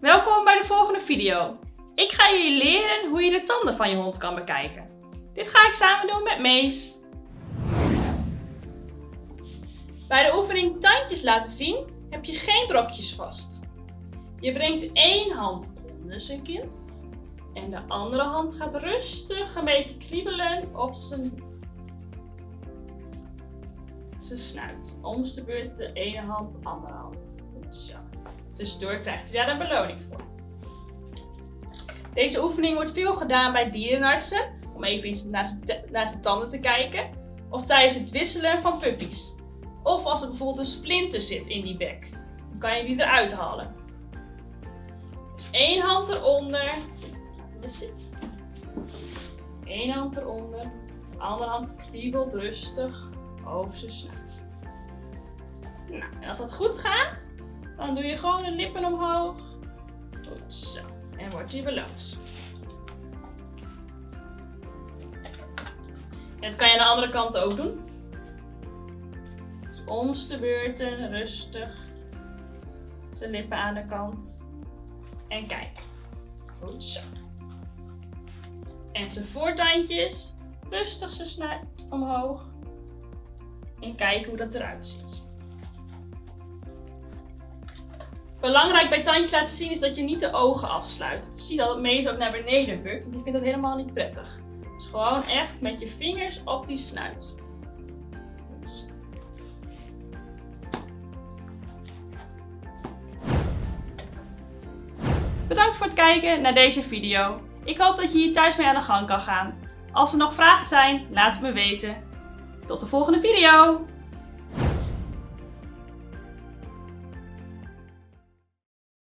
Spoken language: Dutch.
Welkom bij de volgende video. Ik ga jullie leren hoe je de tanden van je hond kan bekijken. Dit ga ik samen doen met Mees. Bij de oefening tandjes laten zien heb je geen brokjes vast. Je brengt één hand onder zijn kin en de andere hand gaat rustig een beetje kriebelen op zijn, zijn snuit. Om de beurt de ene hand, de andere hand. Zo. Tussendoor krijgt hij daar een beloning voor. Deze oefening wordt veel gedaan bij dierenartsen, om even naar zijn tanden te kijken. Of tijdens het wisselen van puppies. Of als er bijvoorbeeld een splinter zit in die bek. Dan kan je die eruit halen. Dus één hand eronder. Dat zit. Eén hand eronder. De andere hand kriebelt rustig over zijn snuit. Nou, en als dat goed gaat, dan doe je gewoon de lippen omhoog. Goed zo. En wordt je beloond. En dat kan je aan de andere kant ook doen. Dus om de beurten, rustig. Zijn lippen aan de kant. En kijk. Goed zo. En zijn voortandjes. Rustig zijn snuit omhoog. En kijken hoe dat eruit ziet. Belangrijk bij tandjes laten zien is dat je niet de ogen afsluit. Zie dat het meest ook naar beneden bukt, want die vindt dat helemaal niet prettig. Dus gewoon echt met je vingers op die snuit. Bedankt voor het kijken naar deze video. Ik hoop dat je hier thuis mee aan de gang kan gaan. Als er nog vragen zijn, laat het me weten. Tot de volgende video!